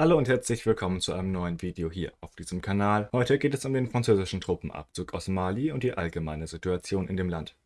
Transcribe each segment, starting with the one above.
Hallo und herzlich willkommen zu einem neuen Video hier auf diesem Kanal. Heute geht es um den französischen Truppenabzug aus Mali und die allgemeine Situation in dem Land.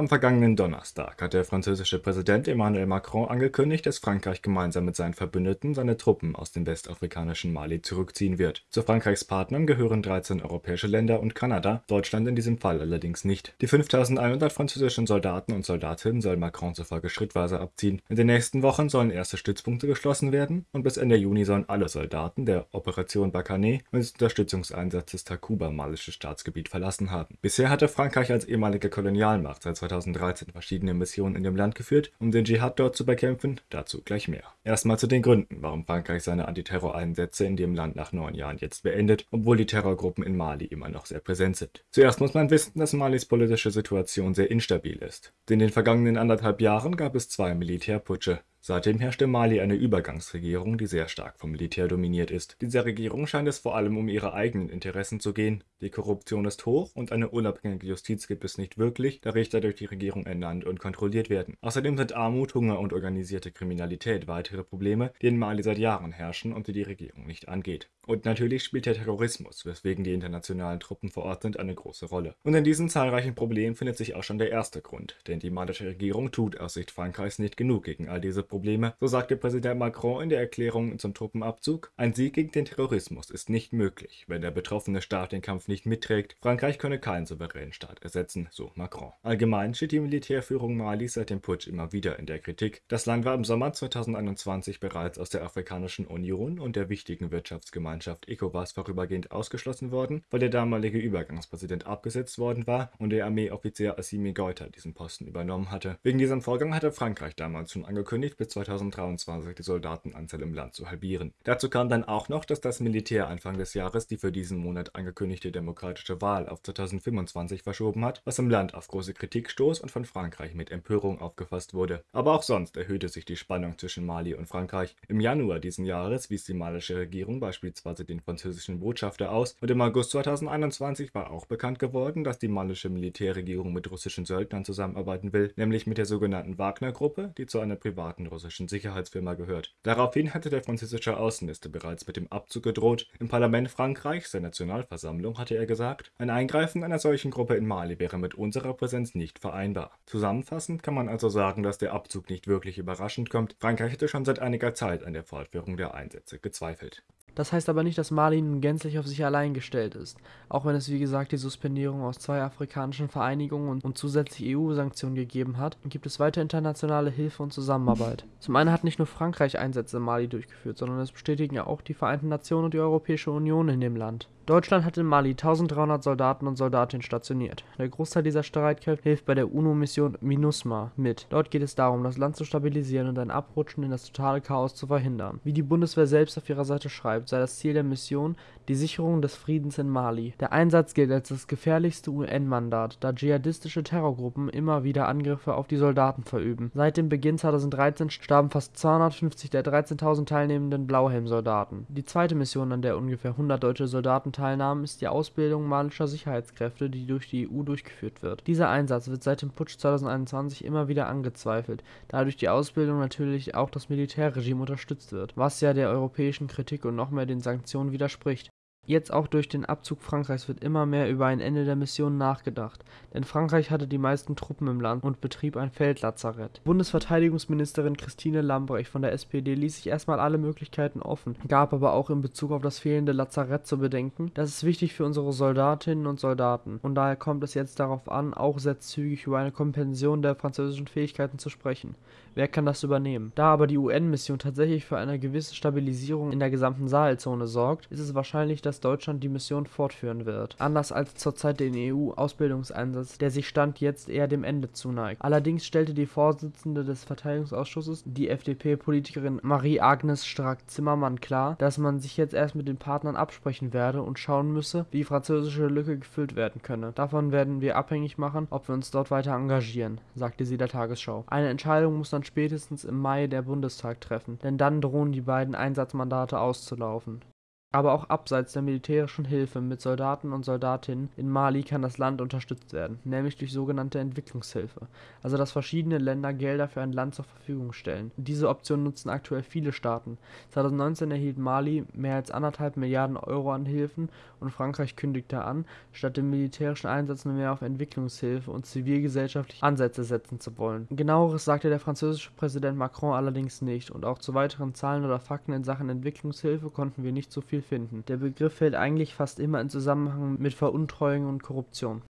Am vergangenen Donnerstag hat der französische Präsident Emmanuel Macron angekündigt, dass Frankreich gemeinsam mit seinen Verbündeten seine Truppen aus dem westafrikanischen Mali zurückziehen wird. Zu Frankreichs Partnern gehören 13 europäische Länder und Kanada, Deutschland in diesem Fall allerdings nicht. Die 5100 französischen Soldaten und Soldatinnen soll Macron zufolge schrittweise abziehen. In den nächsten Wochen sollen erste Stützpunkte geschlossen werden und bis Ende Juni sollen alle Soldaten der Operation Bakané und des Unterstützungseinsatzes Takuba malische Staatsgebiet verlassen haben. Bisher hatte Frankreich als ehemalige Kolonialmacht seit 2013 verschiedene Missionen in dem Land geführt, um den Dschihad dort zu bekämpfen, dazu gleich mehr. Erstmal zu den Gründen, warum Frankreich seine Antiterror-Einsätze in dem Land nach neun Jahren jetzt beendet, obwohl die Terrorgruppen in Mali immer noch sehr präsent sind. Zuerst muss man wissen, dass Malis politische Situation sehr instabil ist. In den vergangenen anderthalb Jahren gab es zwei Militärputsche, Seitdem herrscht in Mali eine Übergangsregierung, die sehr stark vom Militär dominiert ist. Dieser Regierung scheint es vor allem um ihre eigenen Interessen zu gehen. Die Korruption ist hoch und eine unabhängige Justiz gibt es nicht wirklich, da Richter durch die Regierung ernannt und kontrolliert werden. Außerdem sind Armut, Hunger und organisierte Kriminalität weitere Probleme, die in Mali seit Jahren herrschen und die die Regierung nicht angeht. Und natürlich spielt der Terrorismus, weswegen die internationalen Truppen vor Ort sind, eine große Rolle. Und in diesen zahlreichen Problemen findet sich auch schon der erste Grund, denn die malische Regierung tut aus Sicht Frankreichs nicht genug gegen all diese Probleme, so sagte Präsident Macron in der Erklärung zum Truppenabzug. Ein Sieg gegen den Terrorismus ist nicht möglich, wenn der betroffene Staat den Kampf nicht mitträgt. Frankreich könne keinen souveränen Staat ersetzen, so Macron. Allgemein steht die Militärführung Malis seit dem Putsch immer wieder in der Kritik. Das Land war im Sommer 2021 bereits aus der Afrikanischen Union und der wichtigen Wirtschaftsgemeinschaft ECOWAS vorübergehend ausgeschlossen worden, weil der damalige Übergangspräsident abgesetzt worden war und der Armeeoffizier Assimi Goïta diesen Posten übernommen hatte. Wegen diesem Vorgang hatte Frankreich damals schon angekündigt, bis 2023 die Soldatenanzahl im Land zu halbieren. Dazu kam dann auch noch, dass das Militär Anfang des Jahres die für diesen Monat angekündigte demokratische Wahl auf 2025 verschoben hat, was im Land auf große Kritik stoß und von Frankreich mit Empörung aufgefasst wurde. Aber auch sonst erhöhte sich die Spannung zwischen Mali und Frankreich. Im Januar diesen Jahres wies die malische Regierung beispielsweise den französischen Botschafter aus und im August 2021 war auch bekannt geworden, dass die malische Militärregierung mit russischen Söldnern zusammenarbeiten will, nämlich mit der sogenannten Wagner-Gruppe, die zu einer privaten russischen Sicherheitsfirma gehört. Daraufhin hatte der französische Außenminister bereits mit dem Abzug gedroht. Im Parlament Frankreichs, der Nationalversammlung, hatte er gesagt, ein Eingreifen einer solchen Gruppe in Mali wäre mit unserer Präsenz nicht vereinbar. Zusammenfassend kann man also sagen, dass der Abzug nicht wirklich überraschend kommt. Frankreich hätte schon seit einiger Zeit an der Fortführung der Einsätze gezweifelt. Das heißt aber nicht, dass Mali nun gänzlich auf sich allein gestellt ist, auch wenn es wie gesagt die Suspendierung aus zwei afrikanischen Vereinigungen und, zusätzlich EU-Sanktionen gegeben hat, gibt es weiter internationale Hilfe und Zusammenarbeit. Zum einen hat nicht nur Frankreich Einsätze in Mali durchgeführt, sondern es bestätigen ja auch die Vereinten Nationen und die Europäische Union in dem Land. Deutschland hat in Mali 1300 Soldaten und Soldatinnen stationiert. Der Großteil dieser Streitkräfte hilft bei der UNO-Mission MINUSMA mit. Dort geht es darum, das Land zu stabilisieren und ein Abrutschen in das totale Chaos zu verhindern. Wie die Bundeswehr selbst auf ihrer Seite schreibt, sei das Ziel der Mission die Sicherung des Friedens in Mali. Der Einsatz gilt als das gefährlichste UN-Mandat, da dschihadistische Terrorgruppen immer wieder Angriffe auf die Soldaten verüben. Seit dem Beginn 2013 starben fast 250 der 13.000 teilnehmenden Blauhelm-Soldaten. Die zweite Mission, an der ungefähr 100 deutsche Soldaten teilnahmen, ist die Ausbildung malischer Sicherheitskräfte, die durch die EU durchgeführt wird. Dieser Einsatz wird seit dem Putsch 2021 immer wieder angezweifelt, da durch die Ausbildung natürlich auch das Militärregime unterstützt wird, was ja der europäischen Kritik und noch mehr den Sanktionen widerspricht. Jetzt auch durch den Abzug Frankreichs wird immer mehr über ein Ende der Mission nachgedacht, denn Frankreich hatte die meisten Truppen im Land und betrieb ein Feldlazarett. Bundesverteidigungsministerin Christine Lambrecht von der SPD ließ sich erstmal alle Möglichkeiten offen, gab aber auch in Bezug auf das fehlende Lazarett zu bedenken, das ist wichtig für unsere Soldatinnen und Soldaten und daher kommt es jetzt darauf an, auch sehr zügig über eine Kompension der französischen Fähigkeiten zu sprechen. Wer kann das übernehmen? Da aber die UN-Mission tatsächlich für eine gewisse Stabilisierung in der gesamten Sahelzone sorgt, ist es wahrscheinlich, dass Deutschland die Mission fortführen wird. Anders als zurzeit den EU-Ausbildungseinsatz, der sich Stand jetzt eher dem Ende zuneigt. Allerdings stellte die Vorsitzende des Verteidigungsausschusses, die FDP-Politikerin Marie-Agnes Strack-Zimmermann klar, dass man sich jetzt erst mit den Partnern absprechen werde und schauen müsse, wie die französische Lücke gefüllt werden könne. Davon werden wir abhängig machen, ob wir uns dort weiter engagieren, sagte sie der Tagesschau. Eine Entscheidung muss dann dann spätestens im Mai der Bundestag treffen, denn dann drohen die beiden Einsatzmandate auszulaufen Aber auch abseits der militärischen Hilfe mit Soldaten und Soldatinnen in Mali kann das Land unterstützt werden, nämlich durch sogenannte Entwicklungshilfe, also dass verschiedene Länder Gelder für ein Land zur Verfügung stellen. Diese Option nutzen aktuell viele Staaten. 2019 erhielt Mali mehr als anderthalb Milliarden Euro an Hilfen und Frankreich kündigte an, statt dem militärischen Einsatz nur mehr auf Entwicklungshilfe und zivilgesellschaftliche Ansätze setzen zu wollen. Genaueres sagte der französische Präsident Macron allerdings nicht und auch zu weiteren Zahlen oder Fakten in Sachen Entwicklungshilfe konnten wir nicht so viel finden. Der Begriff fällt eigentlich fast immer in Zusammenhang mit Veruntreuung und Korruption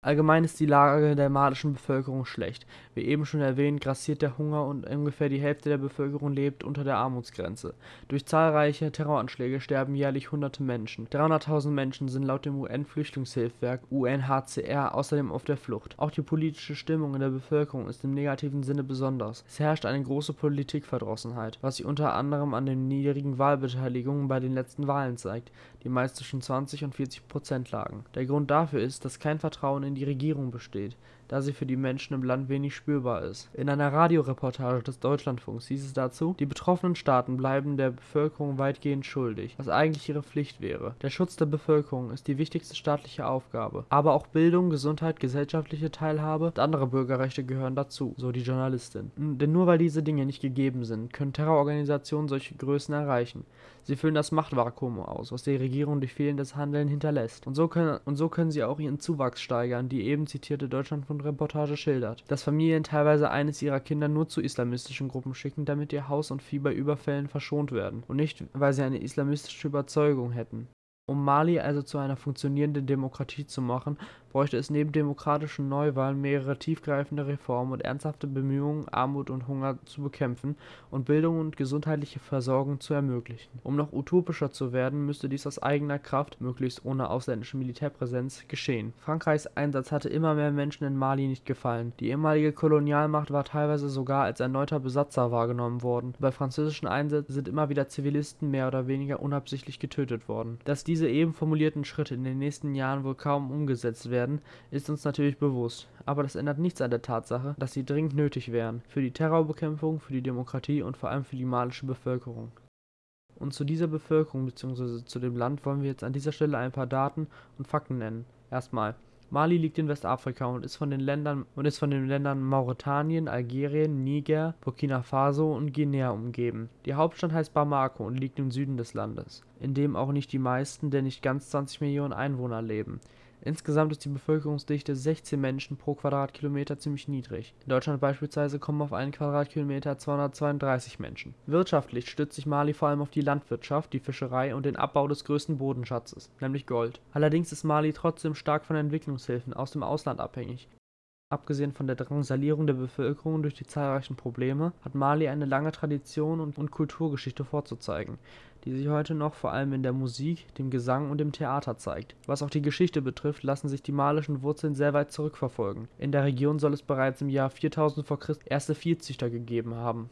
Allgemein ist die Lage der malischen Bevölkerung schlecht. Wie eben schon erwähnt, grassiert der Hunger und ungefähr die Hälfte der Bevölkerung lebt unter der Armutsgrenze. Durch zahlreiche Terroranschläge sterben jährlich hunderte Menschen. 300.000 Menschen sind laut dem UN-Flüchtlingshilfswerk UNHCR außerdem auf der Flucht. Auch die politische Stimmung in der Bevölkerung ist im negativen Sinne besonders. Es herrscht eine große Politikverdrossenheit, was sich unter anderem an den niedrigen Wahlbeteiligungen bei den letzten Wahlen zeigt, die meist zwischen 20 und 40 Prozent lagen. Der Grund dafür ist, dass kein Vertrauen in die Regierung besteht da sie für die Menschen im Land wenig spürbar ist. In einer Radioreportage des Deutschlandfunks hieß es dazu, die betroffenen Staaten bleiben der Bevölkerung weitgehend schuldig, was eigentlich ihre Pflicht wäre. Der Schutz der Bevölkerung ist die wichtigste staatliche Aufgabe. Aber auch Bildung, Gesundheit, gesellschaftliche Teilhabe und andere Bürgerrechte gehören dazu, so die Journalistin. Denn nur weil diese Dinge nicht gegeben sind, können Terrororganisationen solche Größen erreichen. Sie füllen das Machtvakuum aus, was die Regierung durch fehlendes Handeln hinterlässt. Und so können, und so können sie auch ihren Zuwachs steigern, die eben zitierte Deutschlandfunk Reportage schildert, dass Familien teilweise eines ihrer Kinder nur zu islamistischen Gruppen schicken, damit ihr Haus und Vieh bei Überfällen verschont werden, und nicht, weil sie eine islamistische Überzeugung hätten. Um Mali also zu einer funktionierenden Demokratie zu machen, bräuchte es neben demokratischen Neuwahlen mehrere tiefgreifende Reformen und ernsthafte Bemühungen, Armut und Hunger zu bekämpfen und Bildung und gesundheitliche Versorgung zu ermöglichen. Um noch utopischer zu werden, müsste dies aus eigener Kraft, möglichst ohne ausländische Militärpräsenz, geschehen. Frankreichs Einsatz hatte immer mehr Menschen in Mali nicht gefallen. Die ehemalige Kolonialmacht war teilweise sogar als erneuter Besatzer wahrgenommen worden. Bei französischen Einsätzen sind immer wieder Zivilisten mehr oder weniger unabsichtlich getötet worden. Dass diese eben formulierten Schritte in den nächsten Jahren wohl kaum umgesetzt werden werden, ist uns natürlich bewusst, aber das ändert nichts an der Tatsache, dass sie dringend nötig wären, für die Terrorbekämpfung, für die Demokratie und vor allem für die malische Bevölkerung. Und zu dieser Bevölkerung bzw. zu dem Land wollen wir jetzt an dieser Stelle ein paar Daten und Fakten nennen. Erstmal Mali liegt in Westafrika und ist von den Ländern und ist von den Ländern Mauretanien, Algerien, Niger, Burkina Faso und Guinea umgeben. Die Hauptstadt heißt Bamako und liegt im Süden des Landes, in dem auch nicht die meisten der nicht ganz 20 Millionen Einwohner leben. Insgesamt ist die Bevölkerungsdichte 16 Menschen pro Quadratkilometer ziemlich niedrig. In Deutschland beispielsweise kommen auf einen Quadratkilometer 232 Menschen. Wirtschaftlich stützt sich Mali vor allem auf die Landwirtschaft, die Fischerei und den Abbau des größten Bodenschatzes, nämlich Gold. Allerdings ist Mali trotzdem stark von Entwicklungshilfen aus dem Ausland abhängig Abgesehen von der Drangsalierung der Bevölkerung durch die zahlreichen Probleme hat Mali eine lange Tradition und Kulturgeschichte vorzuzeigen, die sich heute noch vor allem in der Musik, dem Gesang und dem Theater zeigt. Was auch die Geschichte betrifft, lassen sich die malischen Wurzeln sehr weit zurückverfolgen. In der Region soll es bereits im Jahr 4000 v. Chr. erste Viehzüchter gegeben haben.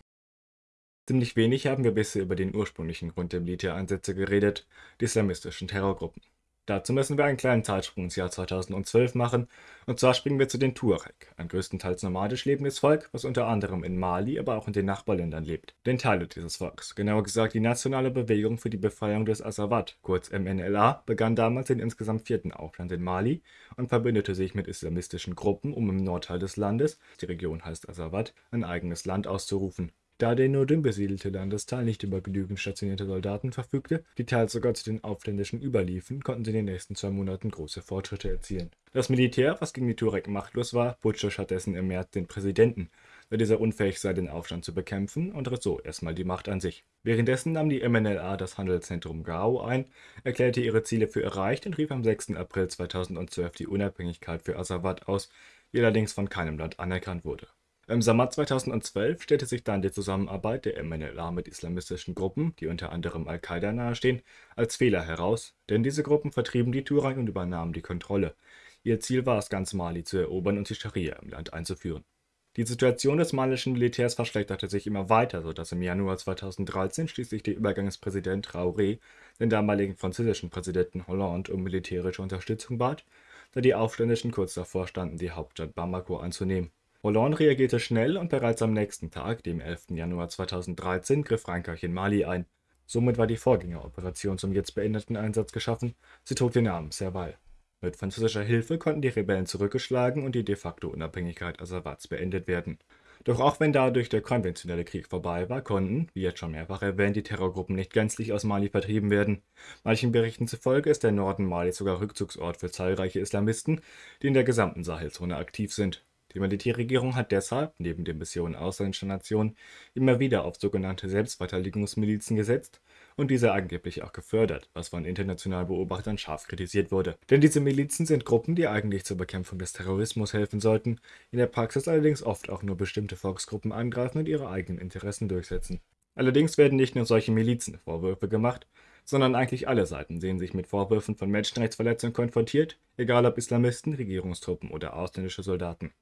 Ziemlich wenig haben wir bisher über den ursprünglichen Grund der Militäreinsätze geredet, die islamistischen Terrorgruppen. Dazu müssen wir einen kleinen Zeitsprung ins Jahr 2012 machen, und zwar springen wir zu den Tuareg, ein größtenteils nomadisch lebendes Volk, was unter anderem in Mali, aber auch in den Nachbarländern lebt. Den Teile dieses Volks, genauer gesagt die Nationale Bewegung für die Befreiung des Azawad, kurz MNLA, begann damals den insgesamt vierten Aufstand in Mali und verbündete sich mit islamistischen Gruppen, um im Nordteil des Landes, die Region heißt Azawad, ein eigenes Land auszurufen. Da der nur dünn besiedelte Landesteil nicht über genügend stationierte Soldaten verfügte, die teils sogar zu den Aufständischen überliefen, konnten sie in den nächsten zwei Monaten große Fortschritte erzielen. Das Militär, was gegen die Turek machtlos war, putschte stattdessen im März den Präsidenten, da dieser unfähig sei, den Aufstand zu bekämpfen und riss so erstmal die Macht an sich. Währenddessen nahm die MNLA das Handelszentrum Gao ein, erklärte ihre Ziele für erreicht und rief am 6. April 2012 die Unabhängigkeit für Azawad aus, die allerdings von keinem Land anerkannt wurde. Im Sommer 2012 stellte sich dann die Zusammenarbeit der MNLA mit islamistischen Gruppen, die unter anderem Al-Qaida nahestehen, als Fehler heraus, denn diese Gruppen vertrieben die Tuareg und übernahmen die Kontrolle. Ihr Ziel war es, ganz Mali zu erobern und die Scharia im Land einzuführen. Die Situation des malischen Militärs verschlechterte sich immer weiter, sodass im Januar 2013 schließlich der Übergangspräsident Traoré den damaligen französischen Präsidenten Hollande um militärische Unterstützung bat, da die Aufständischen kurz davor standen, die Hauptstadt Bamako einzunehmen. Hollande reagierte schnell und bereits am nächsten Tag, dem 11. Januar 2013, griff Frankreich in Mali ein. Somit war die Vorgängeroperation zum jetzt beendeten Einsatz geschaffen, sie trug den Namen Serval. Mit französischer Hilfe konnten die Rebellen zurückgeschlagen und die de facto Unabhängigkeit Asawats beendet werden. Doch auch wenn dadurch der konventionelle Krieg vorbei war, konnten, wie jetzt schon mehrfach erwähnt, die Terrorgruppen nicht gänzlich aus Mali vertrieben werden. Manchen Berichten zufolge ist der Norden Malis sogar Rückzugsort für zahlreiche Islamisten, die in der gesamten Sahelzone aktiv sind. Die Militärregierung hat deshalb, neben den Missionen ausländischer Nationen, immer wieder auf sogenannte Selbstverteidigungsmilizen gesetzt und diese angeblich auch gefördert, was von internationalen Beobachtern scharf kritisiert wurde. Denn diese Milizen sind Gruppen, die eigentlich zur Bekämpfung des Terrorismus helfen sollten, in der Praxis allerdings oft auch nur bestimmte Volksgruppen angreifen und ihre eigenen Interessen durchsetzen. Allerdings werden nicht nur solche Milizen Vorwürfe gemacht, sondern eigentlich alle Seiten sehen sich mit Vorwürfen von Menschenrechtsverletzungen konfrontiert, egal ob Islamisten, Regierungstruppen oder ausländische Soldaten.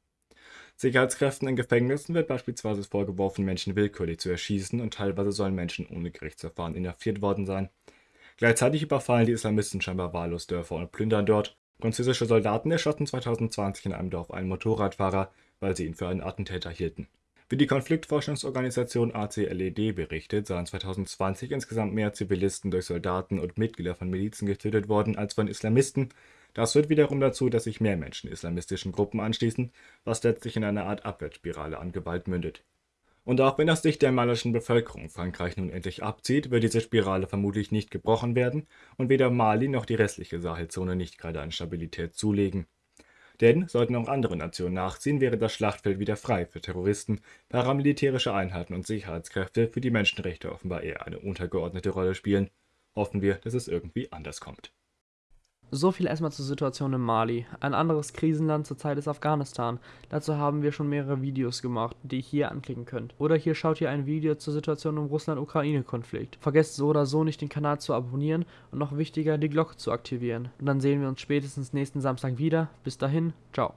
Sicherheitskräften in Gefängnissen wird beispielsweise vorgeworfen, Menschen willkürlich zu erschießen und teilweise sollen Menschen ohne Gerichtsverfahren inhaftiert worden sein. Gleichzeitig überfallen die Islamisten scheinbar wahllos Dörfer und plündern dort. Französische Soldaten erschossen 2020 in einem Dorf einen Motorradfahrer, weil sie ihn für einen Attentäter hielten. Wie die Konfliktforschungsorganisation ACLED berichtet, seien 2020 insgesamt mehr Zivilisten durch Soldaten und Mitglieder von Milizen getötet worden als von Islamisten, das führt wiederum dazu, dass sich mehr Menschen islamistischen Gruppen anschließen, was letztlich in einer Art Abwärtsspirale an Gewalt mündet. Und auch wenn aus Sicht der malischen Bevölkerung Frankreich nun endlich abzieht, wird diese Spirale vermutlich nicht gebrochen werden und weder Mali noch die restliche Sahelzone nicht gerade an Stabilität zulegen. Denn sollten auch andere Nationen nachziehen, wäre das Schlachtfeld wieder frei für Terroristen, paramilitärische Einheiten und Sicherheitskräfte, für die Menschenrechte offenbar eher eine untergeordnete Rolle spielen. Hoffen wir, dass es irgendwie anders kommt. So viel erstmal zur Situation in Mali. Ein anderes Krisenland zurzeit ist Afghanistan. Dazu haben wir schon mehrere Videos gemacht, die ihr hier anklicken könnt. Oder hier schaut ihr ein Video zur Situation im Russland-Ukraine-Konflikt. Vergesst so oder so nicht den Kanal zu abonnieren und noch wichtiger die Glocke zu aktivieren. Und dann sehen wir uns spätestens nächsten Samstag wieder. Bis dahin, ciao.